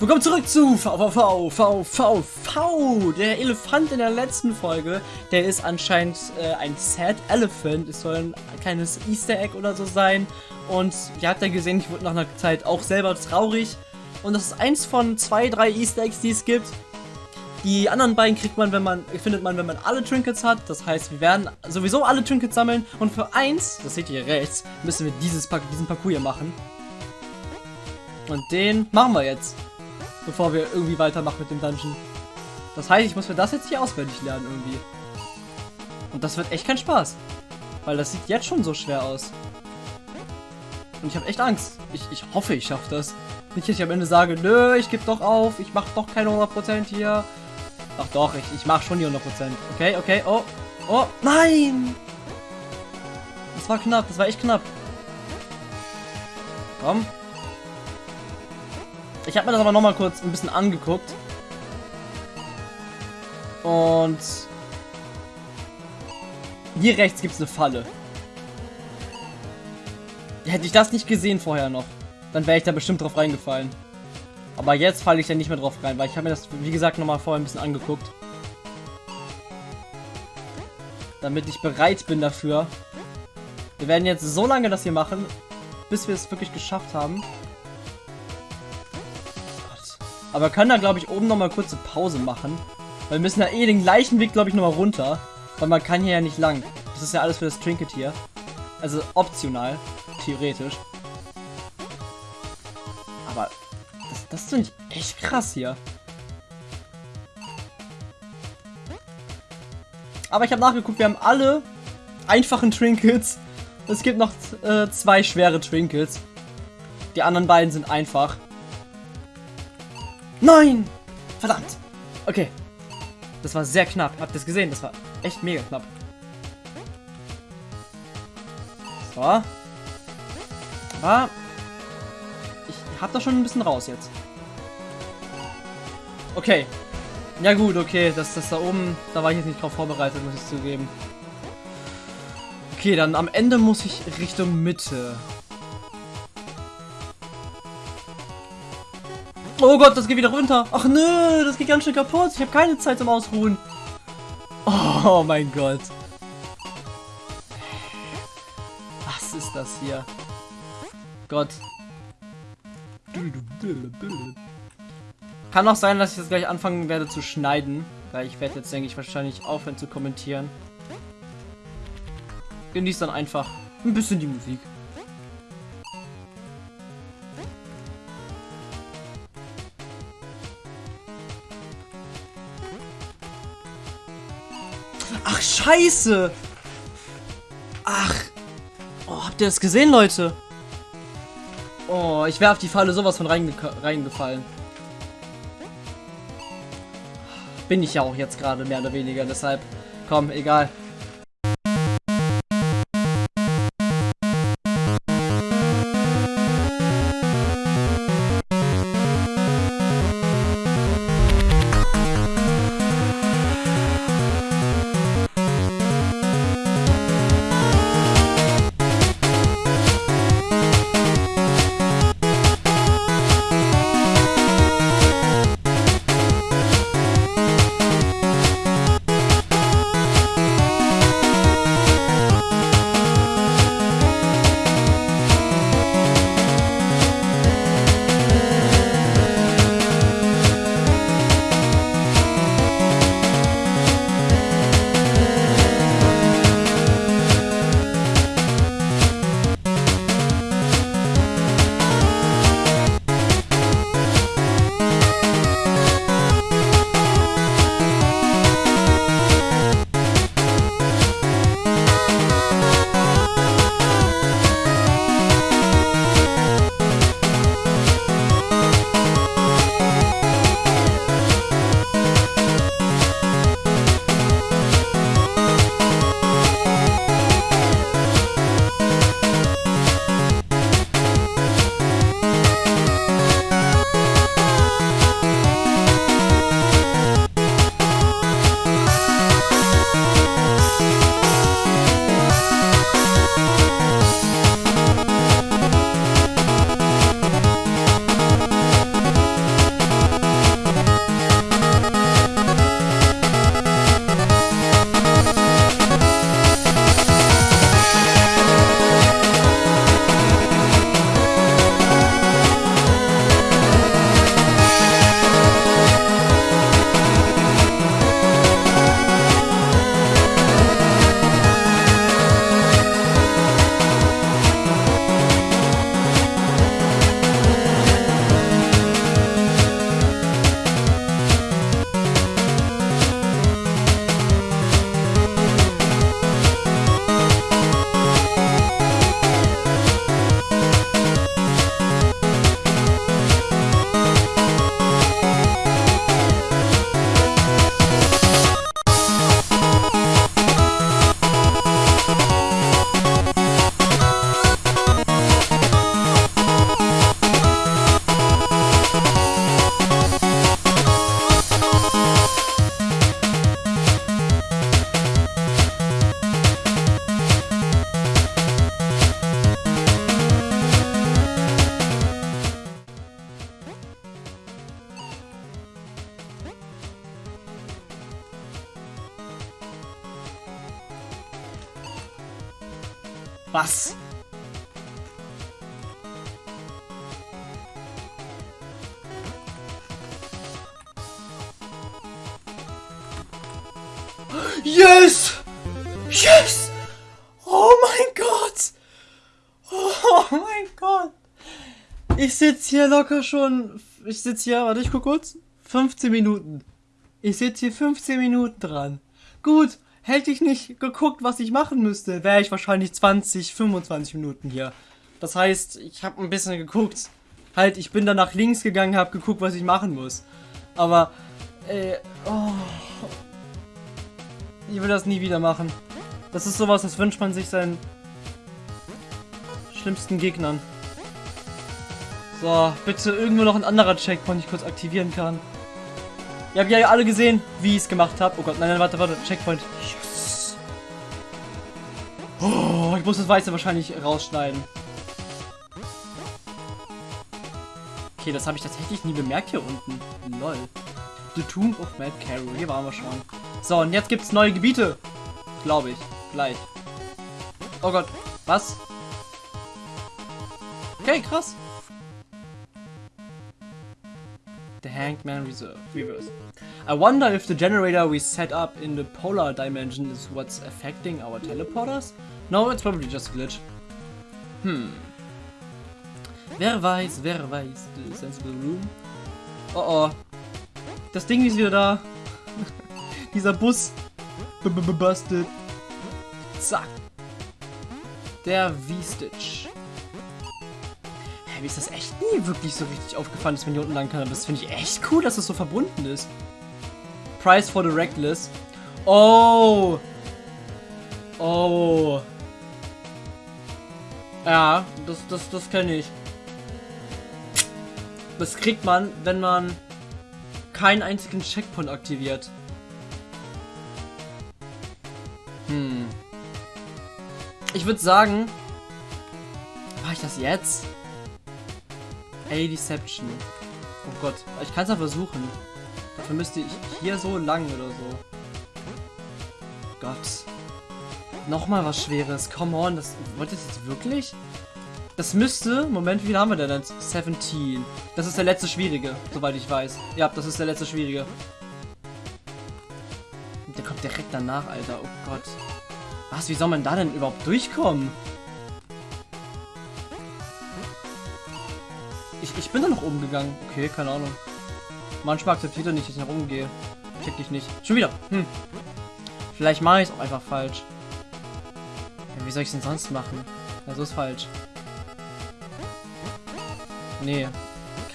Willkommen zurück zu VVV, VVV. Der Elefant in der letzten Folge, der ist anscheinend äh, ein Sad Elephant. Es soll ein kleines Easter Egg oder so sein. Und ihr habt ja gesehen, ich wurde nach einer Zeit auch selber traurig. Und das ist eins von zwei, drei Easter Eggs, die es gibt. Die anderen beiden kriegt man, wenn man, findet man, wenn man alle Trinkets hat. Das heißt, wir werden sowieso alle Trinkets sammeln. Und für eins, das seht ihr hier rechts, müssen wir dieses, diesen Parcours hier machen. Und den machen wir jetzt bevor wir irgendwie weitermachen mit dem Dungeon. Das heißt, ich muss mir das jetzt hier auswendig lernen irgendwie. Und das wird echt kein Spaß. Weil das sieht jetzt schon so schwer aus. Und ich habe echt Angst. Ich, ich hoffe, ich schaffe das. Nicht, dass ich am Ende sage, nö, ich gebe doch auf, ich mache doch keine 100% hier. Ach doch, ich, ich mache schon die 100%. Okay, okay, oh, oh, nein! Das war knapp, das war echt knapp. Komm, ich habe mir das aber noch mal kurz ein bisschen angeguckt. Und hier rechts gibt es eine Falle. Hätte ich das nicht gesehen vorher noch, dann wäre ich da bestimmt drauf reingefallen. Aber jetzt falle ich da nicht mehr drauf rein, weil ich habe mir das, wie gesagt, noch mal vorher ein bisschen angeguckt. Damit ich bereit bin dafür. Wir werden jetzt so lange das hier machen, bis wir es wirklich geschafft haben. Aber wir können da, glaube ich, oben nochmal kurze Pause machen. Weil wir müssen da eh den gleichen Weg, glaube ich, nochmal runter. Weil man kann hier ja nicht lang. Das ist ja alles für das Trinket hier. Also optional, theoretisch. Aber das, das finde ich echt krass hier. Aber ich habe nachgeguckt, wir haben alle einfachen Trinkets. Es gibt noch äh, zwei schwere Trinkets. Die anderen beiden sind einfach. Nein! Verdammt! Okay. Das war sehr knapp. Habt ihr es gesehen? Das war echt mega knapp. So. Aber ich hab da schon ein bisschen raus jetzt. Okay. Ja gut, okay. Das, das da oben, da war ich jetzt nicht drauf vorbereitet, muss ich zugeben. Okay, dann am Ende muss ich Richtung Mitte. Oh Gott, das geht wieder runter. Ach nö, das geht ganz schön kaputt. Ich habe keine Zeit zum Ausruhen. Oh mein Gott. Was ist das hier? Gott. Kann auch sein, dass ich jetzt gleich anfangen werde zu schneiden. Weil ich werde jetzt, denke ich, wahrscheinlich aufhören zu kommentieren. Genießt dann einfach ein bisschen die Musik. Scheiße. Ach. Oh, habt ihr das gesehen, Leute? Oh, ich wäre auf die Falle sowas von reinge reingefallen. Bin ich ja auch jetzt gerade mehr oder weniger, deshalb. Komm, egal. Was? Yes! Yes! Oh mein Gott! Oh mein Gott! Ich sitze hier locker schon. Ich sitze hier, warte, ich guck kurz. 15 Minuten. Ich sitze hier 15 Minuten dran. Gut, hätte ich nicht geguckt, was ich machen müsste, wäre ich wahrscheinlich 20, 25 Minuten hier. Das heißt, ich habe ein bisschen geguckt. Halt, ich bin dann nach links gegangen, habe geguckt, was ich machen muss. Aber, äh, oh. Ich will das nie wieder machen. Das ist sowas, das wünscht man sich seinen schlimmsten Gegnern. So, bitte irgendwo noch ein anderer Checkpoint, den ich kurz aktivieren kann. Ihr habt ja alle gesehen, wie ich es gemacht habe. Oh Gott, nein, nein, warte, warte, Checkpoint. Yes. Oh, ich muss das Weiße wahrscheinlich rausschneiden. Okay, das habe ich tatsächlich nie bemerkt hier unten. Lol. The Tomb of Mad Carol. Hier waren wir schon. So, und jetzt gibt es neue Gebiete. Glaube ich. Gleich. Oh Gott. Was? Okay, krass. The Hangman Reserve. Reverse. I wonder if the generator we set up in the polar dimension is what's affecting our teleporters? No, it's probably just glitch. Hmm. Wer weiß, wer weiß. The sensible room. Oh oh. Das Ding ist wieder da. Dieser Bus. B -b -b Busted. Zack. Der V-Stitch. Mir ist das echt nie wirklich so richtig aufgefallen, dass man hier unten lang kann. Aber das finde ich echt cool, dass das so verbunden ist. Price for the Reckless. Oh. Oh. Ja, das, das, das kenne ich. Das kriegt man, wenn man keinen einzigen Checkpoint aktiviert. Hm. Ich würde sagen, mache ich das jetzt? Ey, Deception. Oh Gott, ich kann es ja versuchen. Dafür müsste ich hier so lang oder so. Gott. Nochmal was Schweres. Come on, das wollt ihr jetzt wirklich? Das müsste, Moment, wie viel haben wir denn jetzt? 17. Das ist der letzte Schwierige, soweit ich weiß. Ja, das ist der letzte Schwierige. Der kommt direkt danach, Alter. Oh Gott. Was, wie soll man da denn überhaupt durchkommen? Bin da noch oben gegangen. Okay, keine Ahnung. Manchmal akzeptiert er nicht, dass ich nach oben gehe. Check dich nicht. Schon wieder. Hm. Vielleicht mache ich es auch einfach falsch. Ja, wie soll ich es denn sonst machen? Ja, so ist falsch. Nee.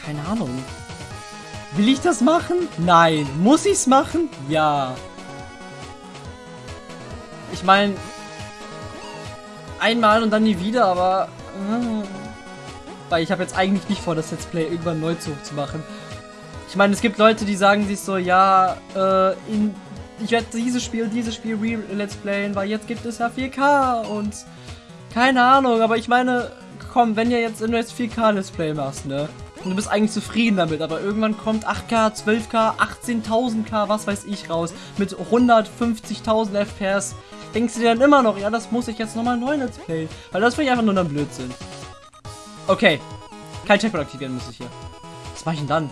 Keine Ahnung. Will ich das machen? Nein. Muss ich es machen? Ja. Ich meine, einmal und dann nie wieder, aber... Äh, weil ich habe jetzt eigentlich nicht vor, das Let's Play irgendwann neu zu, zu machen. Ich meine, es gibt Leute, die sagen sich so, ja, äh, in, ich werde dieses Spiel, dieses Spiel re-Let's Playen, weil jetzt gibt es ja 4K und keine Ahnung, aber ich meine, komm, wenn ihr jetzt in Let's 4K Let's Play machst, ne? Und du bist eigentlich zufrieden damit, aber irgendwann kommt 8K, 12K, 18.000K, was weiß ich raus, mit 150.000 FPS. Denkst du dir dann immer noch, ja, das muss ich jetzt nochmal neu Let's Play? Weil das finde ich einfach nur dann Blödsinn. Okay. Kein Checkpoint aktivieren muss ich hier. Was mache ich denn dann?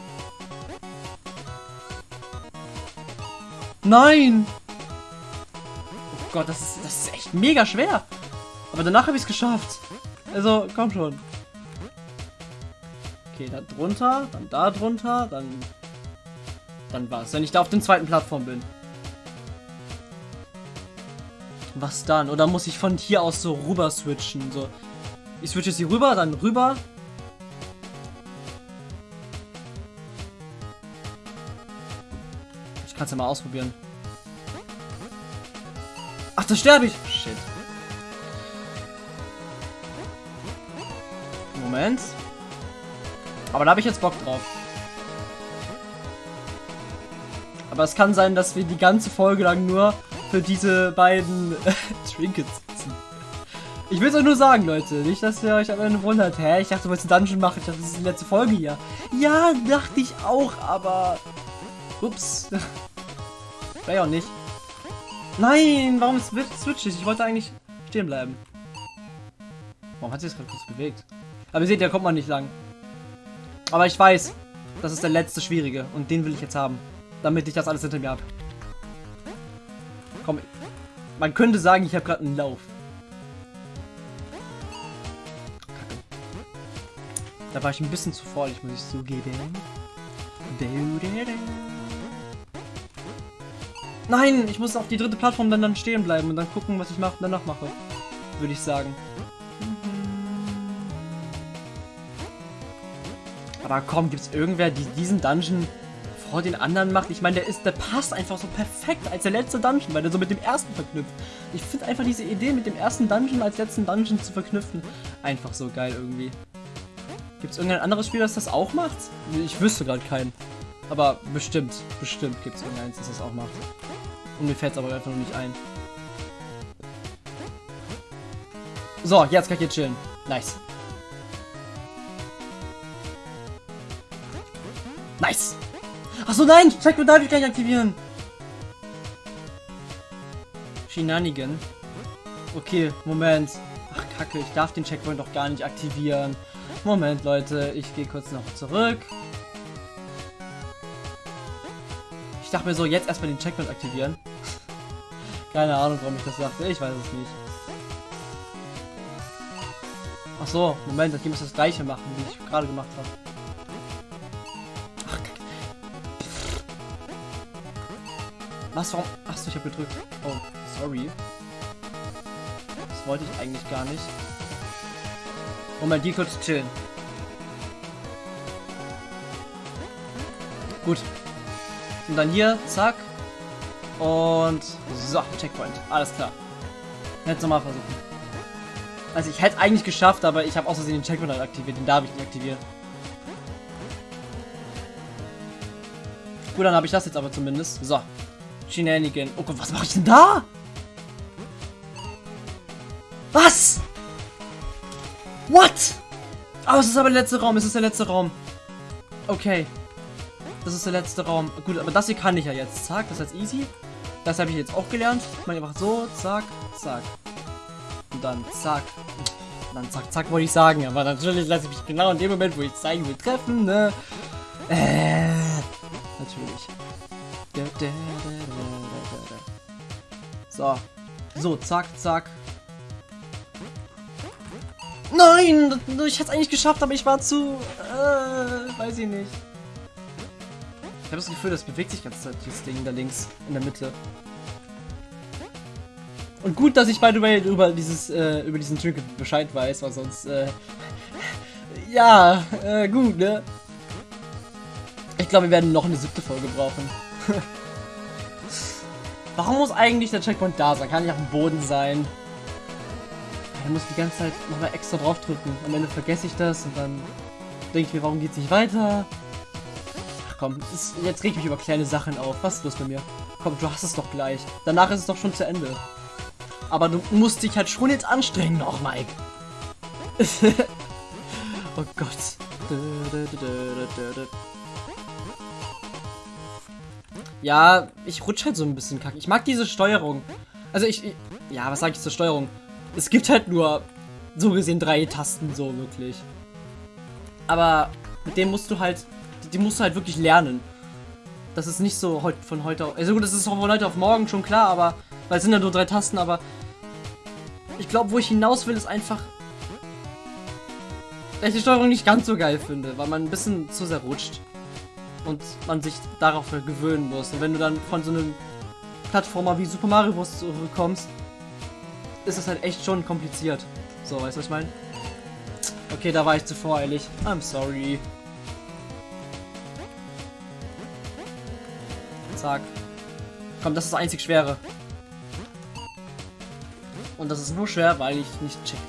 Nein! Oh Gott, das ist, das ist echt mega schwer. Aber danach habe ich es geschafft. Also, komm schon. Okay, da drunter, dann da drunter, dann... Dann was, wenn ich da auf den zweiten Plattform bin. Was dann? Oder muss ich von hier aus so rüber switchen? So, ich switche jetzt hier rüber, dann rüber. Ich kann es ja mal ausprobieren. Ach, da sterbe ich. Shit. Moment. Aber da habe ich jetzt Bock drauf. Aber es kann sein, dass wir die ganze Folge lang nur für diese beiden Trinkets. Ich will es euch nur sagen, Leute. Nicht, dass ihr euch am Ende wundert. Hä? Ich dachte, du wolltest einen Dungeon machen. Ich dachte, das ist die letzte Folge hier. Ja, dachte ich auch, aber... Ups. Wäre ja auch nicht. Nein, warum switch ich? Ich wollte eigentlich stehen bleiben. Warum hat sich das gerade kurz bewegt? Aber ihr seht, da kommt man nicht lang. Aber ich weiß, das ist der letzte Schwierige. Und den will ich jetzt haben. Damit ich das alles hinter mir habe. Komm. Man könnte sagen, ich habe gerade einen Lauf. Da war ich ein bisschen zu vorsichtig, muss ich zugeben. Nein, ich muss auf die dritte Plattform dann, dann stehen bleiben und dann gucken, was ich mach, danach mache. Würde ich sagen. Aber komm, gibt es irgendwer, die diesen Dungeon vor den anderen macht? Ich meine, der ist, der passt einfach so perfekt als der letzte Dungeon, weil der so mit dem ersten verknüpft. Ich finde einfach diese Idee, mit dem ersten Dungeon als letzten Dungeon zu verknüpfen, einfach so geil irgendwie. Gibt es irgendein anderes Spiel, das das auch macht? Ich wüsste gerade keinen. Aber bestimmt, bestimmt gibt es irgendeins, das das auch macht. Und mir fällt es aber einfach nur nicht ein. So, jetzt kann ich hier chillen. Nice. Nice. Achso, nein! Checkpoint darf ich gar nicht aktivieren. Shenanigan. Okay, Moment. Ach, kacke, ich darf den Checkpoint doch gar nicht aktivieren. Moment, Leute, ich gehe kurz noch zurück. Ich dachte mir so, jetzt erstmal den Checkpoint aktivieren. Keine Ahnung, warum ich das sagte. Ich weiß es nicht. Ach so, Moment, dann muss das gleiche machen, wie ich gerade gemacht habe. Ach. Was, warum? Achso, ich habe gedrückt. Oh, sorry. Wollte ich eigentlich gar nicht. Moment, die kurz chillen. Gut. Und dann hier, zack. Und so, Checkpoint. Alles klar. Jetzt nochmal versuchen. Also ich hätte eigentlich geschafft, aber ich habe außerdem den Checkpoint halt aktiviert. Den darf ich nicht aktivieren. Gut, dann habe ich das jetzt aber zumindest. So. Shenanigan. Oh Gott, was mache ich denn da? What? Oh, es ist aber der letzte Raum. Es ist der letzte Raum. Okay. Das ist der letzte Raum. Gut, aber das hier kann ich ja jetzt. Zack, das ist jetzt easy. Das habe ich jetzt auch gelernt. Meine einfach so, zack, zack. Und dann zack. Und dann zack, zack wollte ich sagen. Aber natürlich lasse ich mich genau in dem Moment, wo ich zeigen will, treffen, ne? Äh, natürlich. So. So, zack, zack. Nein! Ich hätte es eigentlich geschafft, aber ich war zu... Äh, weiß ich nicht. Ich habe das Gefühl, das bewegt sich ganz Zeit, dieses Ding da links in der Mitte. Und gut, dass ich by the way über dieses äh, über diesen Trinket Bescheid weiß, weil sonst äh, ja, äh, gut, ne? Ich glaube, wir werden noch eine siebte Folge brauchen. Warum muss eigentlich der Checkpoint da sein? Kann nicht auf dem Boden sein. Da muss die ganze Zeit nochmal extra drauf drücken. Am Ende vergesse ich das und dann denke ich mir, warum geht es nicht weiter? komm, ist, jetzt reg ich mich über kleine Sachen auf. Was ist los bei mir? Komm, du hast es doch gleich. Danach ist es doch schon zu Ende. Aber du musst dich halt schon jetzt anstrengen noch, Mike. oh Gott. Ja, ich rutsche halt so ein bisschen kacke. Ich mag diese Steuerung. Also ich, ich ja, was sage ich zur Steuerung? Es gibt halt nur so gesehen drei Tasten so wirklich. Aber mit dem musst du halt die musst du halt wirklich lernen. Das ist nicht so heute von heute auf. Also gut, das ist auch von heute auf morgen schon klar, aber. Weil es sind ja nur drei Tasten, aber. Ich glaube, wo ich hinaus will, ist einfach. Dass ich die Steuerung nicht ganz so geil finde, weil man ein bisschen zu sehr rutscht. Und man sich darauf gewöhnen muss. Und wenn du dann von so einem Plattformer wie Super Mario Bros. zurückkommst, ist das halt echt schon kompliziert. So, weißt du, was ich meine? Okay, da war ich zu voreilig. I'm sorry. Zack. Komm, das ist das einzig Schwere. Und das ist nur schwer, weil ich nicht check.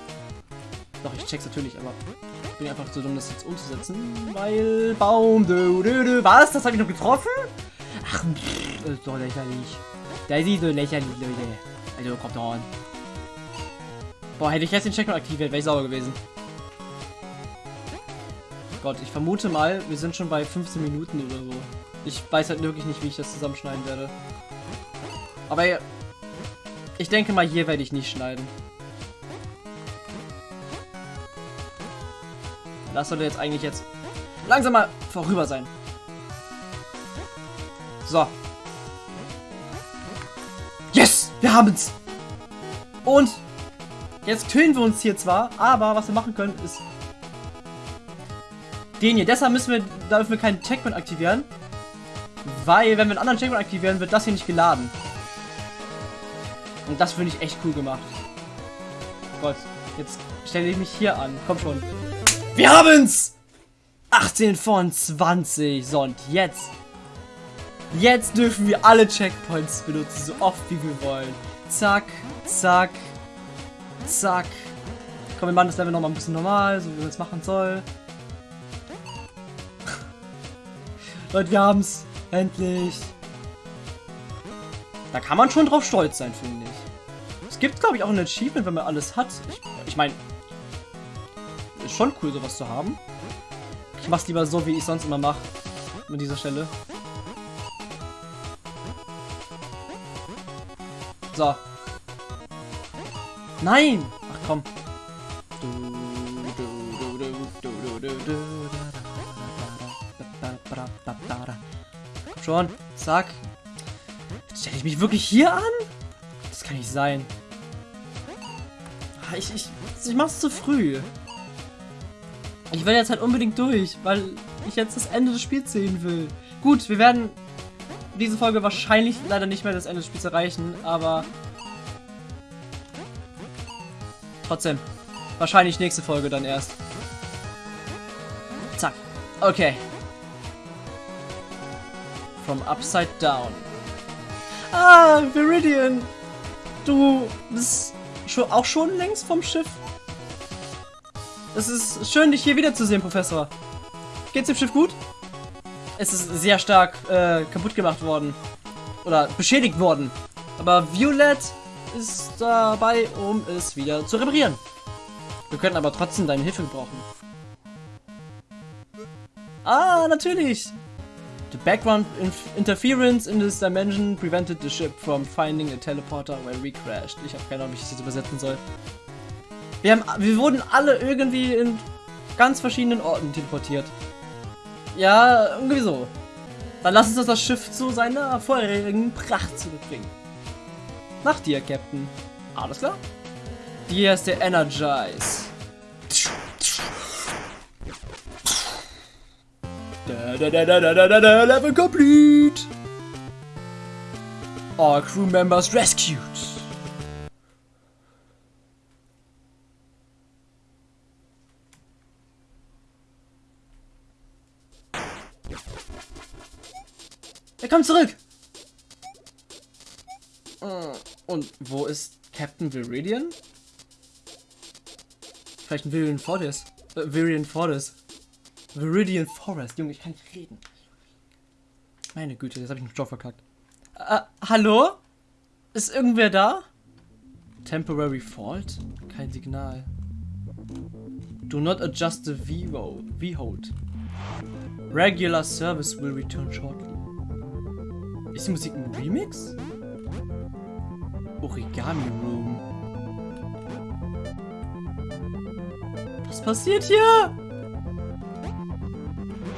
Doch, ich check's natürlich, aber ich bin einfach zu dumm, das jetzt umzusetzen. Weil Baum. Du, du, du. Was? Das habe ich noch getroffen? Ach, pff, das ist doch lächerlich. Der sieht so lächerlich, Leute. Also, kommt an. Boah, hätte ich jetzt den Check aktiviert, wäre ich sauer gewesen. Gott, ich vermute mal, wir sind schon bei 15 Minuten oder so. Ich weiß halt wirklich nicht, wie ich das zusammenschneiden werde. Aber ich denke mal, hier werde ich nicht schneiden. Das sollte jetzt eigentlich jetzt langsam mal vorüber sein. So. Yes! Wir haben es! Und jetzt tönen wir uns hier zwar, aber was wir machen können ist den hier. Deshalb müssen wir, dürfen wir keinen Checkpoint aktivieren. Weil, wenn wir einen anderen Checkpoint aktivieren, wird das hier nicht geladen. Und das finde ich echt cool gemacht. Gott, jetzt stelle ich mich hier an. Komm schon. Wir haben's! 18 von 20. So, und jetzt. Jetzt dürfen wir alle Checkpoints benutzen, so oft wie wir wollen. Zack, zack, zack. Komm, wir machen das Level nochmal ein bisschen normal, so wie man es machen soll. Leute, wir haben's. Endlich. Da kann man schon drauf stolz sein, finde ich. Es gibt, glaube ich, auch ein Achievement, wenn man alles hat. Ich, ich meine, ist schon cool, sowas zu haben. Ich mach's lieber so, wie ich sonst immer mache. An dieser Stelle. So. Nein! Ach komm. Komm schon. Zack. Stelle ich mich wirklich hier an? Das kann nicht sein. Ah, ich, ich, ich mach's zu früh. Ich will jetzt halt unbedingt durch, weil ich jetzt das Ende des Spiels sehen will. Gut, wir werden diese Folge wahrscheinlich leider nicht mehr das Ende des Spiels erreichen, aber trotzdem. Wahrscheinlich nächste Folge dann erst. Zack. Okay. From Upside Down. Ah, Viridian. Du bist schon, auch schon längst vom Schiff. Es ist schön, dich hier wiederzusehen, Professor. Geht's dem Schiff gut? Es ist sehr stark äh, kaputt gemacht worden. Oder beschädigt worden. Aber Violet ist dabei, um es wieder zu reparieren. Wir können aber trotzdem deine Hilfe brauchen. Ah, natürlich. The background interference in this dimension prevented the ship from finding a teleporter where we crashed. Ich habe keine Ahnung, wie ich das übersetzen soll. Wir, haben, wir wurden alle irgendwie in ganz verschiedenen Orten teleportiert. Ja, irgendwie so. Dann lass uns das Schiff zu seiner vorherigen Pracht zurückbringen. Nach dir, Captain. Alles klar? Hier ist der Energize. Da, da, da, da, da, da, da, level complete! All crew members rescued. Er kommt zurück! Und wo ist Captain Viridian? Vielleicht ein Viridian Forest. Äh, Viridian Forest. Viridian Forest. Junge, ich kann nicht reden. Meine Güte, jetzt habe ich einen Job verkackt. Äh, hallo? Ist irgendwer da? Temporary Fault? Kein Signal. Do not adjust the V-Hold. Regular service will return shortly. Ist die Musik ein Remix? Origami Room. Was passiert hier?